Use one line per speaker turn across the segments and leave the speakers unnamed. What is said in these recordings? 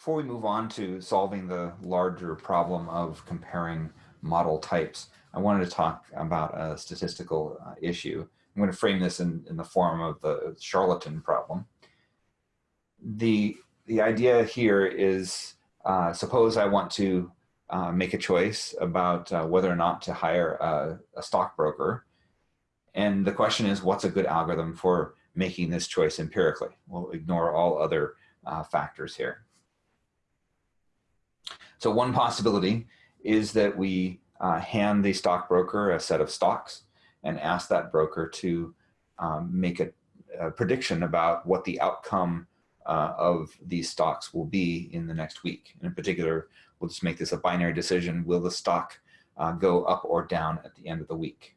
Before we move on to solving the larger problem of comparing model types, I wanted to talk about a statistical uh, issue. I'm going to frame this in, in the form of the charlatan problem. The, the idea here is, uh, suppose I want to uh, make a choice about uh, whether or not to hire a, a stockbroker. And the question is, what's a good algorithm for making this choice empirically? We'll ignore all other uh, factors here. So one possibility is that we uh, hand the stockbroker a set of stocks and ask that broker to um, make a, a, prediction about what the outcome uh, of these stocks will be in the next week. And in particular, we'll just make this a binary decision. Will the stock uh, go up or down at the end of the week?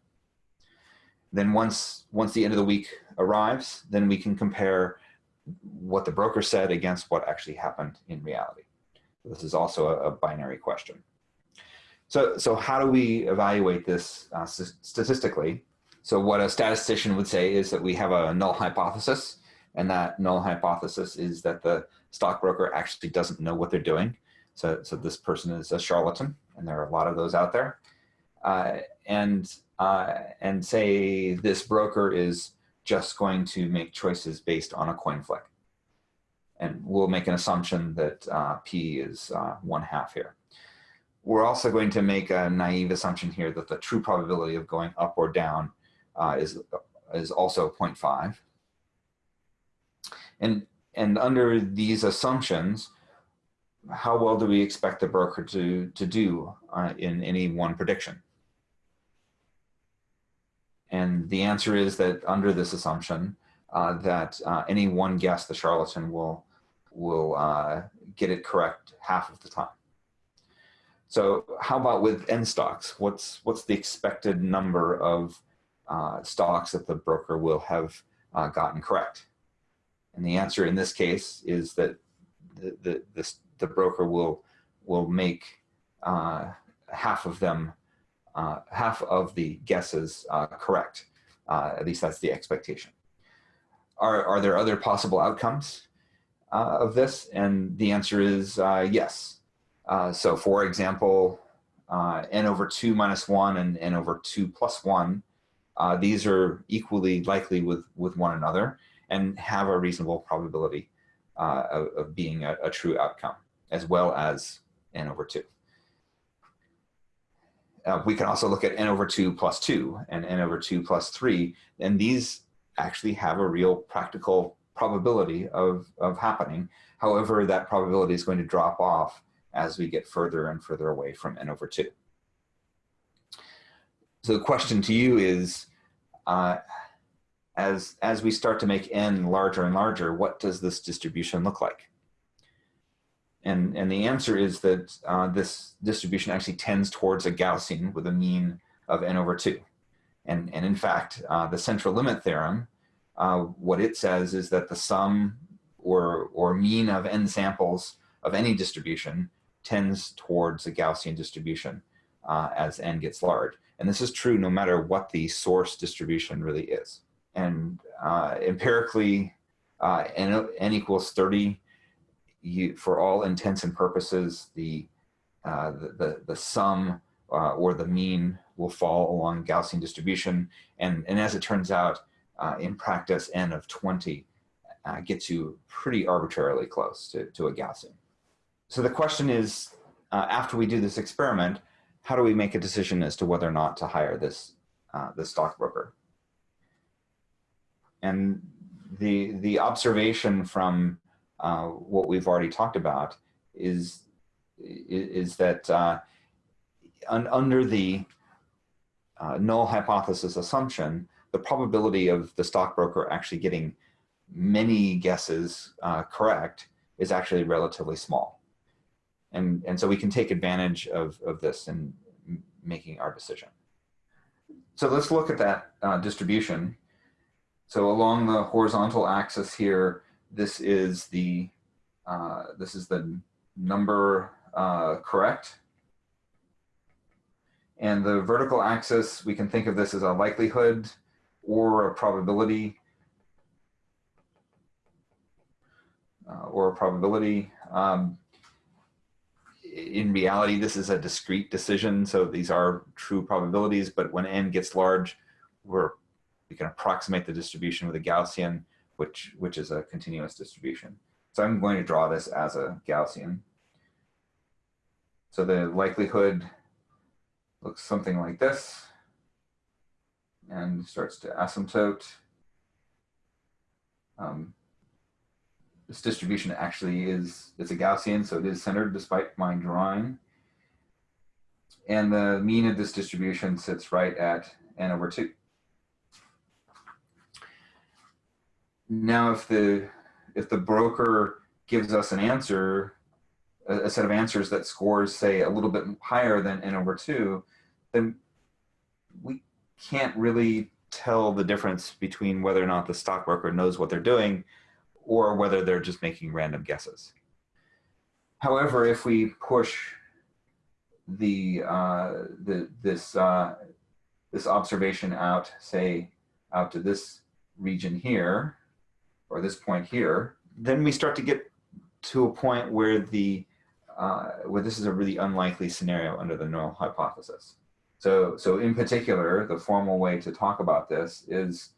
Then once, once the end of the week arrives, then we can compare what the broker said against what actually happened in reality. This is also a, a binary question. So, so how do we evaluate this uh, statistically? So what a statistician would say is that we have a null hypothesis, and that null hypothesis is that the stockbroker actually doesn't know what they're doing. So, so this person is a charlatan, and there are a lot of those out there. Uh, and, uh, and say this broker is just going to make choices based on a coin flick. And we'll make an assumption that uh, P is uh, one half here. We're also going to make a naive assumption here that the true probability of going up or down uh, is, is also 0.5. And, and under these assumptions, how well do we expect the broker to, to do uh, in any one prediction? And the answer is that under this assumption, uh, that uh, any one guess the charlatan will, will uh, get it correct half of the time. So how about with n stocks? What's, what's the expected number of uh, stocks that the broker will have uh, gotten correct? And the answer in this case is that the, the, this, the broker will, will make uh, half of them, uh, half of the guesses uh, correct. Uh, at least that's the expectation. Are, are there other possible outcomes uh, of this? And the answer is uh, yes. so for example, n over 2 minus 1 and n over 2 plus 1, these are equally likely with, with one another and have a reasonable probability uh, of, of, being a, a, true outcome, as well as n over 2. Uh, we can also look at n over 2 plus 2 and n over 2 plus 3, and these actually have a real practical probability of, of happening. However, that probability is going to drop off as we get further and further away from n over 2. So the question to you is, uh, as, as we start to make n larger and larger, what does this distribution look like? And, and the answer is that uh, this distribution actually tends towards a Gaussian with a mean of n over 2. And, and in fact, uh, the central limit theorem, uh, what it says is that the sum or, or mean of n samples of any distribution tends towards a Gaussian distribution uh, as n gets large. And this is true no matter what the source distribution really is and uh, empirically uh, n, n, equals 30 you, for all intents and purposes the uh, the, the, the, sum or the mean will fall along Gaussian distribution and and as it turns out uh, in practice n of 20 uh, gets you pretty arbitrarily close to, to a Gaussian. So the question is after we do this experiment how do we make a decision as to whether or not to hire this this stockbroker? And the, the observation from uh, what we've already talked about is, is that uh, un under the uh, null hypothesis assumption, the probability of the stockbroker actually getting many guesses uh, correct is actually relatively small. And, and so we can take advantage of, of this in making our decision. So let's look at that uh, distribution so along the horizontal axis here, this is the uh, this is the number uh, correct. And the vertical axis, we can think of this as a likelihood or a probability uh, or a probability. Um, in reality, this is a discrete decision. So these are true probabilities, but when n gets large, we're, we can approximate the distribution with a Gaussian, which, which is a continuous distribution. So I'm going to draw this as a Gaussian. So the likelihood looks something like this and starts to asymptote. Um, this distribution actually is, it's a Gaussian, so it is centered despite my drawing. And the mean of this distribution sits right at n over 2. Now, if the, if the broker gives us an answer, a, a set of answers that scores, say, a little bit higher than n over 2, then can't really tell the difference between whether or not the stockbroker knows what they're doing or whether they're just making random guesses. However, if we push the, uh, the this, uh, this observation out, say, out to this region here, or this point here, then we start to get to a point where the uh, where this is a really unlikely scenario under the null hypothesis. So, so in particular, the formal way to talk about this is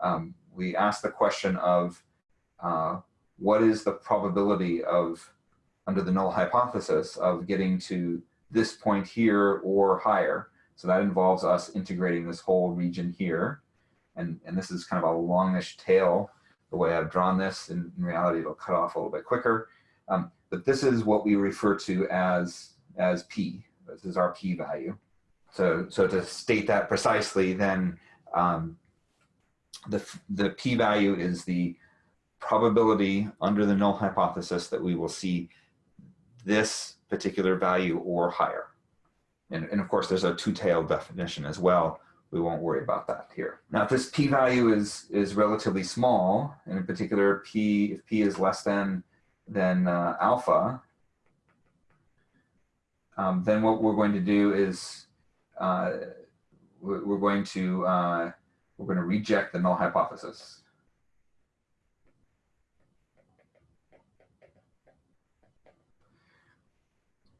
um, we ask the question of uh, what is the probability of, under the null hypothesis, of getting to this point here or higher. So that involves us integrating this whole region here. And, and this is kind of a longish tail, the way I've drawn this. In, in reality, it'll cut off a little bit quicker. Um, but this is what we refer to as, as P. This is our P value. So, so to state that precisely, then um, the, the p-value is the probability under the null hypothesis that we will see this particular value or higher. And, and of course, there's a two-tailed definition as well. We won't worry about that here. Now, if this p-value is, is relatively small, and in particular, p, if p is less than, than uh, alpha, um, then what we're going to do is uh, we're going to uh, we're going to reject the null hypothesis.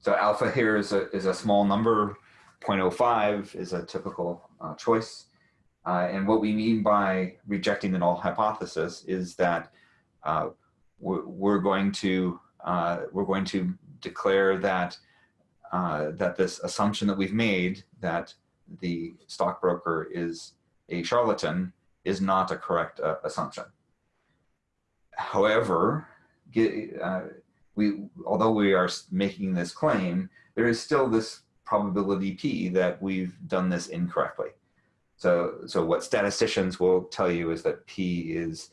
So alpha here is a, is a small number, 0.05 is a typical uh, choice. Uh, and what we mean by rejecting the null hypothesis is that uh, we're, we're, going to uh, we're going to declare that uh, that this assumption that we've made that the stockbroker is a charlatan is not a correct uh, assumption. However, uh, we, although we are making this claim, there is still this probability p that we've done this incorrectly. So, so what statisticians will tell you is that p is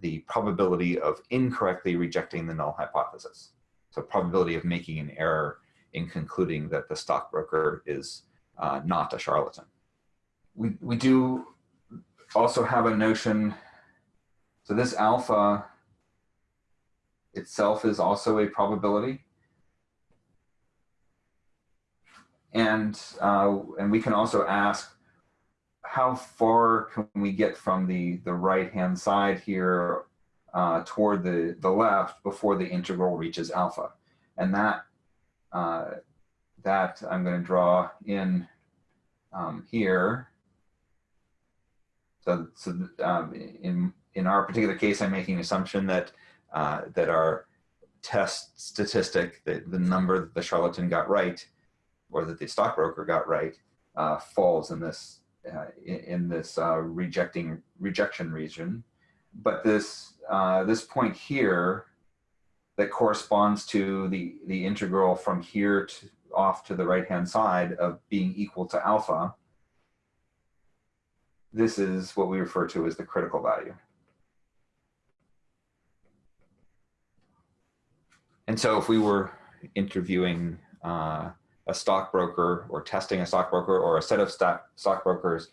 the probability of incorrectly rejecting the null hypothesis. So probability of making an error in concluding that the stockbroker is uh, not a charlatan. We, we do also have a notion, so this alpha itself is also a probability. And, uh, and we can also ask how far can we get from the, the right-hand side here uh, toward the, the left before the integral reaches alpha. And that uh, that I'm going to draw in um, here. So, so um, in, in our particular case, I'm making an assumption that, uh, that our test statistic, the, the number that the charlatan got right, or that the stockbroker got right, uh, falls in this, uh, in, in, this uh, rejecting rejection region. But this, uh, this point here that corresponds to the, the integral from here to off to the right-hand side of being equal to alpha, this is what we refer to as the critical value. And so if we were interviewing uh, a stockbroker or testing a stockbroker or a set of stock stockbrokers,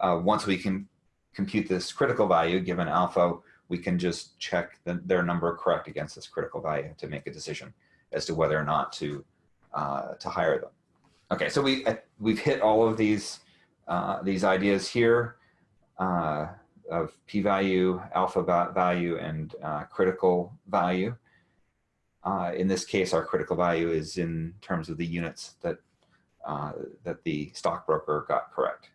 uh, once we can compute this critical value given alpha, we can just check the, their number correct against this critical value to make a decision as to whether or not to uh, to hire them. Okay, so we we've hit all of these uh, these ideas here uh, of p-value, alpha value, and uh, critical value. Uh, in this case, our critical value is in terms of the units that, uh, that the stockbroker got correct.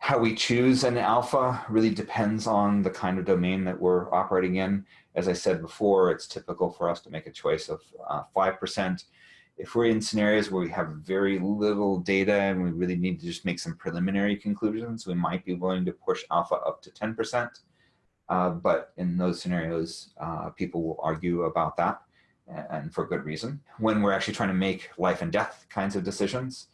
How we choose an alpha really depends on the kind of domain that we're operating in. As I said before, it's typical for us to make a choice of 5%. Uh, if we're in scenarios where we have very little data and we really need to just make some preliminary conclusions, we might be willing to push alpha up to 10%. Uh, but in those scenarios, uh, people will argue about that and for good reason. When we're actually trying to make life and death kinds of decisions,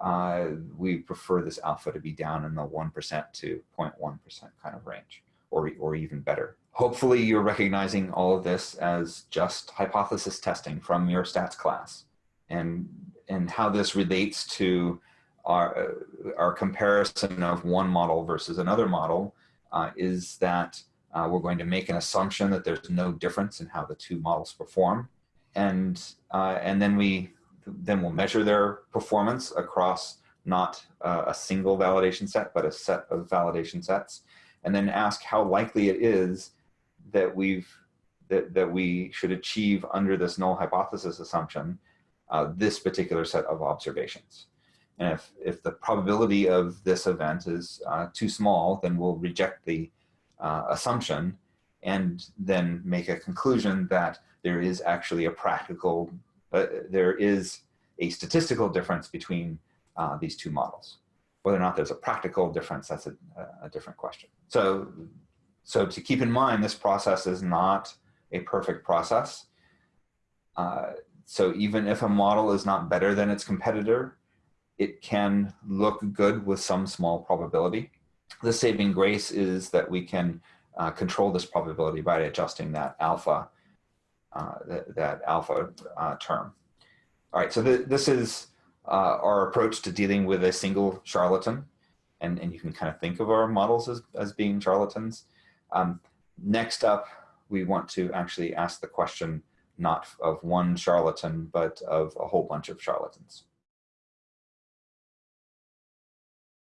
uh, we prefer this alpha to be down in the 1% to 0.1% kind of range or, or even better. Hopefully you're recognizing all of this as just hypothesis testing from your stats class and, and how this relates to our, our comparison of one model versus another model uh, is that uh, we're going to make an assumption that there's no difference in how the two models perform. And, uh, and then we then we'll measure their performance across not uh, a single validation set, but a set of validation sets, and then ask how likely it is that we've that, that we should achieve under this null hypothesis assumption uh, this particular set of observations. And if, if the probability of this event is uh, too small, then we'll reject the uh, assumption and then make a conclusion that there is actually a practical, uh, there is a statistical difference between uh, these two models. Whether or not there's a practical difference, that's a, a different question. So, so to keep in mind, this process is not a perfect process. Uh, so even if a model is not better than its competitor, it can look good with some small probability. The saving grace is that we can uh, control this probability by adjusting that alpha, uh, that, that, alpha uh, term. All right, so th this is uh, our approach to dealing with a single charlatan, and, and you can kind of think of our models as, as being charlatans. Um, next up, we want to actually ask the question not of one charlatan, but of a whole bunch of charlatans.